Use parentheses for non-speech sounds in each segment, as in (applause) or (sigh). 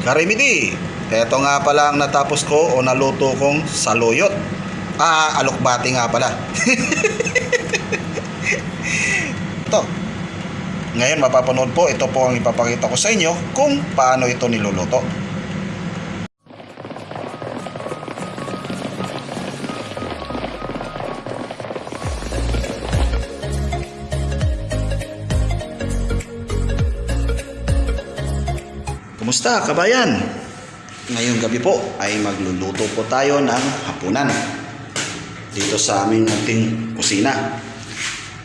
Karimidi, eto nga pala ang natapos ko o naluto kong saluyot. Ah, alokbati nga pala. (laughs) ito. Ngayon mapapanood po, ito po ang ipapakita ko sa inyo kung paano ito niluluto. Kumusta kabayan? Ngayong gabi po ay magluluto po tayo ng hapunan dito sa aming ating kusina.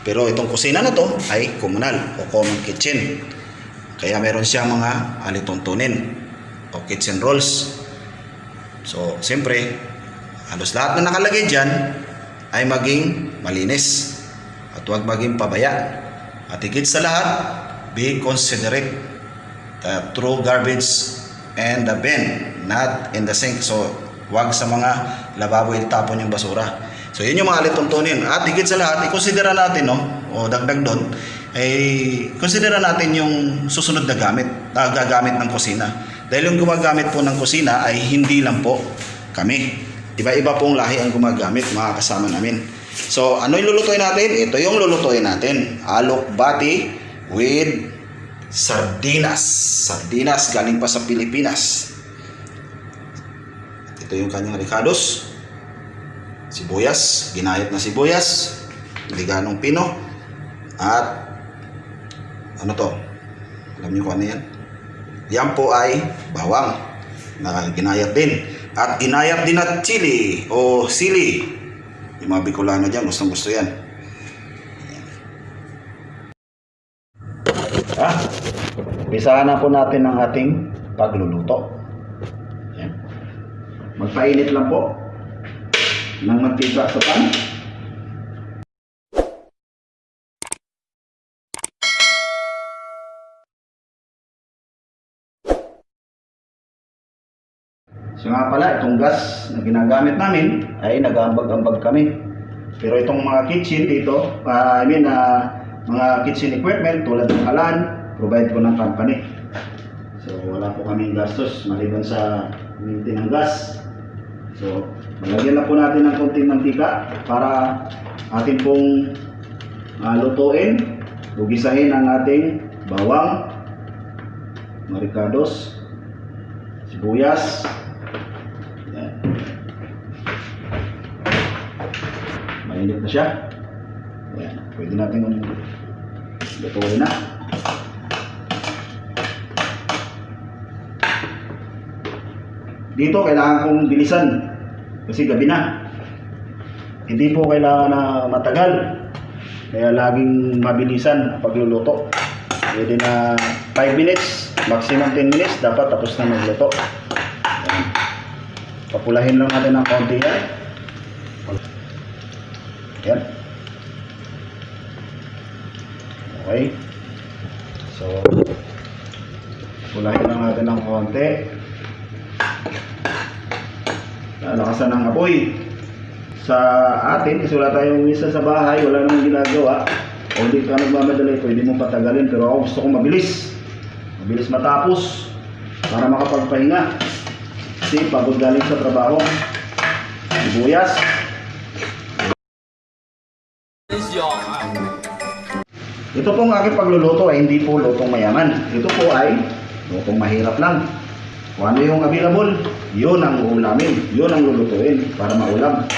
Pero itong kusina na to ay komunal o common kitchen. Kaya meron siyang mga alituntunin o kitchen rolls. So, siyempre, halos lahat na nakalagay dyan ay maging malinis at huwag maging pabaya. At higit sa lahat, be considerate the true garbage and the bin, not in the sink. So, wag sa mga lababo itapon yung basura. So, yun yung mga lituntunin. At higit sa lahat, ikonsidera natin, no, o dagdag doon, ay konsidera natin yung susunod na gamit, na gagamit ng kusina. Dahil yung gumagamit po ng kusina ay hindi lang po kami. Iba-iba pong lahi ang gumagamit, mga kasama namin. So, ano yung lulutuin natin? Ito yung lulutuin natin. Alok bati with sardinas. Sardinas galing pa sa Pilipinas. Ito yung kanyang ricados. Sibuyas, ginayat na sibuyas. Liganong pino. At ano to? Alam niyo kung ano yan? Yan po ay bawang na ginayat din. At ginayat din at chili o sili. Yung mga Bicolano dyan, gustong gusto yan. Umpisahan na po natin ang ating pagluluto. Yan. Magpainit lang po ng mantika sa pan. So nga pala, itong gas na ginagamit namin ay nag-ambag-ambag kami. Pero itong mga kitchen dito, ah, I mean, ah, mga kitchen equipment tulad ng kalan, provide ko ng company. So wala po kaming gastos maliban sa minti ng gas. So malagyan na po natin ng konting mantika para atin pong ah, lutuin, ugisahin ang ating bawang, maricados, sibuyas. Mainit na siya. Ayan. Pwede natin lutuin na. Dito kailangan kong bilisan kasi gabi na. Hindi po kailangan na matagal. Kaya laging mabilisan pagluluto. Pwede na 5 minutes, maximum 10 minutes, dapat tapos na magluto. Ayan. Papulahin lang natin ng konti yan. Yan. Okay. So, pulahin lang natin ng konti. Lakasan ng apoy. Sa atin, kasi wala tayong misa sa bahay, wala namang ginagawa. O hindi ka nagmamadali, pwede mo patagalin. Pero ako gusto ko mabilis. Mabilis matapos. Para makapagpahinga. Kasi pagod galing sa trabaho. Sibuyas. Ito pong aking pagluluto ay hindi po lutong mayaman. Ito po ay lutong mahirap lang. Kung ano yung available, yun ang ulamin. Yun ang lulutuin para maulam.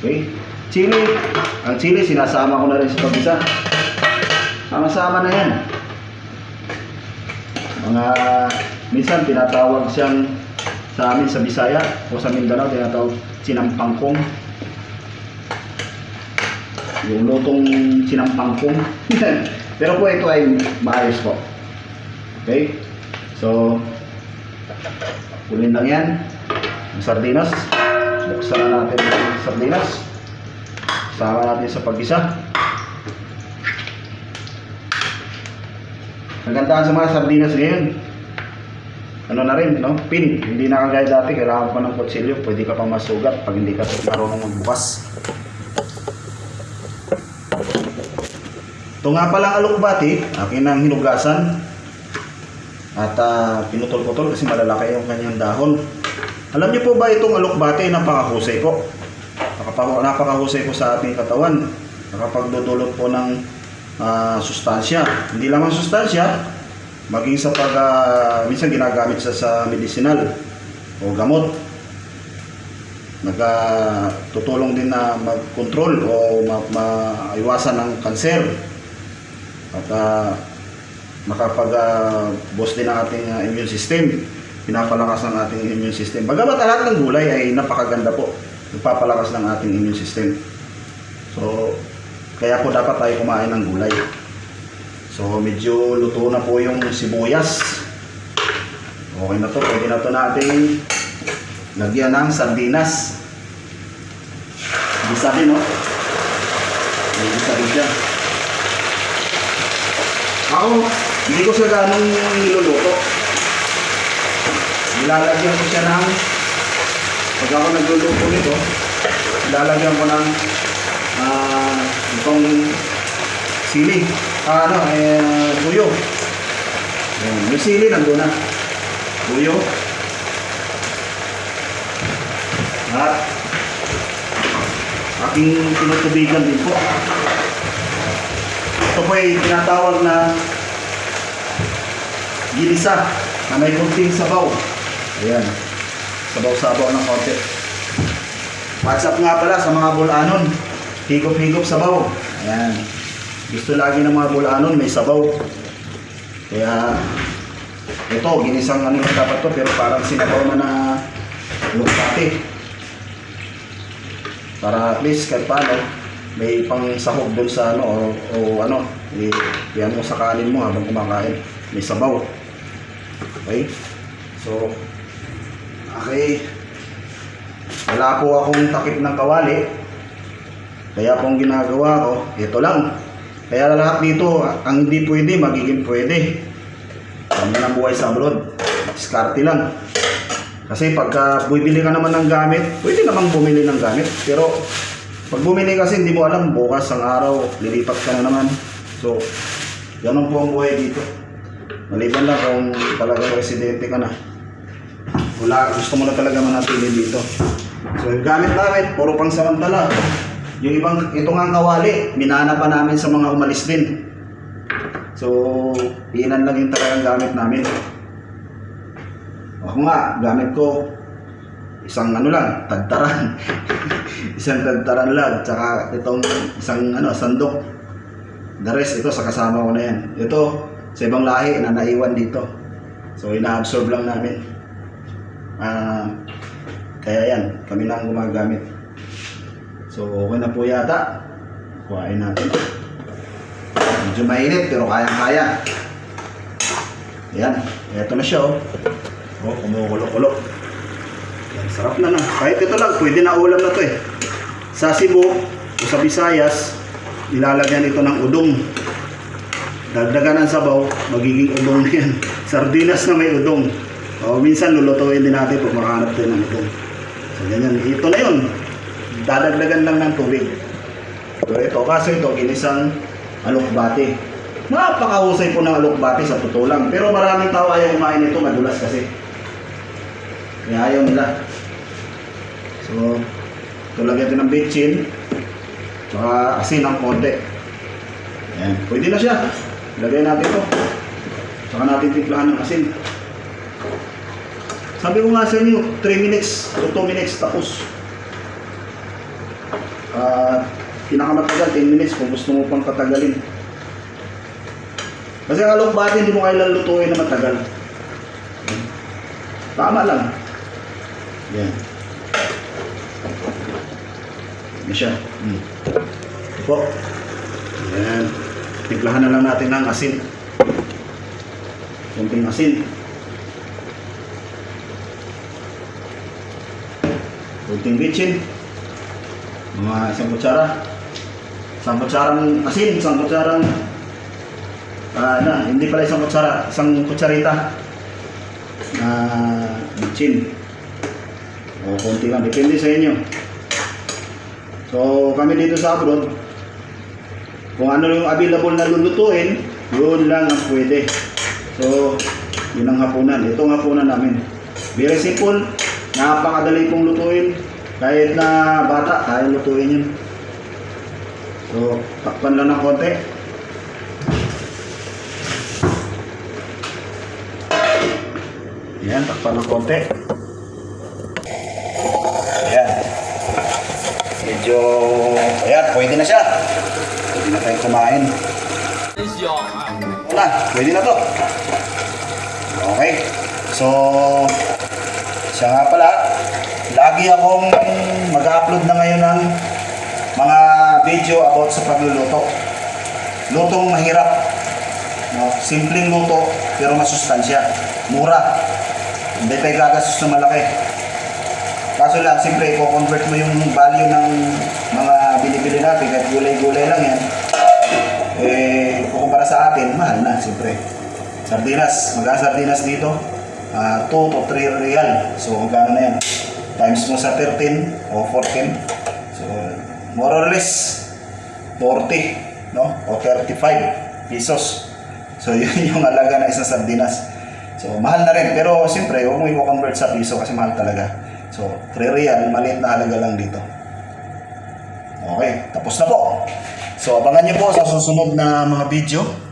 Okay? Chili. Ang chili, sinasama ko na rin sa pag-isa. Sama-sama na yan. Mga, minsan tinatawag siyang sa amin sa Bisaya o sa Mindanao, tinatawag sinampangkong. Yung lutong sinampangkong. (laughs) Pero po ito ay maayos po. Okay? So, kulin lang yan. Ang sardinas. Buksan na natin ang sardinas. Sama natin sa pag-isa. Nagandahan sa mga sardinas ngayon. Ano na rin, no? Pin. Hindi na kagaya dati. Kailangan pa ng kutsilyo. Pwede ka pang masugat pag hindi ka marunong magbukas. Ito nga pala ang alukbati, akin ang hinugasan. At ah, pinutol-putol kasi malalaki yung kanyang dahon. Alam niyo po ba itong alokbate napakahusay po? Napakahusay po sa ating katawan. Nakapagdudulot po ng ah, sustansya. Hindi lamang sustansya, maging sa pag ah, minsan ginagamit sa sa medicinal o gamot. Nagtutulong din na mag-control o ma- maiwasan ng kanser. At ah, makapag-boss din ang ating ah, immune system. Pinapalakas ng ating immune system. Bagamat lahat ng gulay ay napakaganda po. Nagpapalakas ng ating immune system. So, kaya po dapat tayo kumain ng gulay. So, medyo luto na po yung sibuyas. Okay na to. Pwede na to natin lagyan ng sardinas. Gisa din, no? May gisa rin siya. Ako, hindi ko siya ganong niluluto. Nilalagyan ko siya ng pag ako nagluluto nito, nilalagyan ko ng ah itong sili. Ah, ano, eh, tuyo. Ayan, yung sili nandun na. Tuyo. At aking tinutubigan din po. Ito po ay tinatawag na ginisa na may kunting sabaw. Ayan. Sabaw-sabaw ng konti. WhatsApp nga pala sa mga bulanon. Higop-higop sabaw. Ayan. Gusto lagi ng mga bulanon may sabaw. Kaya ito, ginisang ano yung dapat to pero parang sinabaw na na lukati. Para at least kahit paano may pang sahog doon sa ano o, o ano, i- yan mo sa kanin mo habang kumakain. May sabaw. Okay? So, okay. Wala po akong takip ng kawali. Kaya ang ginagawa ko, ito lang. Kaya lahat dito, ang hindi pwede, magiging pwede. Kami ng buhay sa abroad. Diskarte lang. Kasi pagka bumili ka naman ng gamit, pwede namang bumili ng gamit. Pero pag bumili kasi hindi mo alam, bukas ang araw, lilipat ka na naman. So, ganun po ang buhay dito. Maliban lang kung talagang residente ka na. Wala, gusto mo na talaga manatili dito. So, yung gamit namin, puro pang samantala. Yung ibang, ito nga kawali, minana pa namin sa mga umalis din. So, inan lang yung talagang gamit namin. Ako nga, gamit ko isang ano lang, tagtaran. (laughs) isang tagtaran lang, tsaka itong isang ano, sandok. The rest, ito sa kasama ko na yan. Ito, sa ibang lahi na naiwan dito. So, ina-absorb lang namin. Ah, kaya yan, kami na ang gumagamit. So, okay na po yata. Kuhain natin. Medyo mainit, pero kayang-kaya. Yan, eto na siya oh. Oh, kumukulo-kulo. Yan, sarap na na. Kahit ito lang, pwede na ulam na to eh. Sa Cebu, o sa Visayas, ilalagyan ito ng udong. Dagdagan ng sabaw, magiging udong na yan. (laughs) Sardinas na may udong. O, minsan lulutuin din natin pag makahanap din ng udong. So, ganyan. Ito na yun. Dadagdagan lang ng tubig. So, ito, kaso ito, ginisang alokbate. Napakahusay po ng alokbate sa totoo lang. Pero maraming tao ayaw kumain nito, madulas kasi. Kaya ayaw nila. So, ito lagyan ito ng bitchin. Tsaka asin ng konti. Ayan, pwede na siya. Lagyan natin ito. Tsaka natin timplahan ng asin. Sabi ko nga sa inyo, 3 minutes o 2 minutes tapos. Ah, pinakamatagal 10 minutes kung gusto mo pang patagalin. Kasi ang alokbate hindi mo kailan lutuin na matagal. Tama lang. Yan. Yan siya. Hmm. Ito po. Yan. Timplahan na lang natin ng asin. Kunting asin. Kunting bitchin. Mga isang kutsara. Isang kutsarang asin, isang kutsarang ah na, hindi pala isang kutsara, isang kutsarita na bitchin. O konti lang, depende sa inyo. So kami dito sa abroad, kung ano yung available na lulutuin, yun lang ang pwede. So, Yun ang hapunan. Ito ang hapunan namin. Very simple. Napakadali pong lutuin. Kahit na bata, kaya lutuin yun. So, takpan lang ng konti. Yan, takpan ng konti. Ayan. Medyo, ayan, pwede na siya. Na tayong kumain. Wala, pwede na to. Okay. So, siya nga pala, lagi akong mag-upload na ngayon ng mga video about sa pagluluto. Lutong mahirap. No? Simpleng luto, pero masustansya. Mura. Hindi tayo gagastos na malaki. Kaso lang, siyempre, i-convert mo yung value ng mga binibili natin, kahit gulay-gulay lang yan. Eh, kukumpara sa atin, mahal na, siyempre. Sardinas, magkano sardinas dito? Ah, 2 to 3 real. So, magkano na yan? Times mo sa 13 o 14. So, more or less, 40, no? O 35 pesos. So, (laughs) yun yung alaga ng isang sardinas. So, mahal na rin. Pero, siyempre, huwag mo i-convert sa piso kasi mahal talaga. So, 3 real, maliit na halaga lang dito. Okay, tapos na po. So, abangan niyo po sa susunod na mga video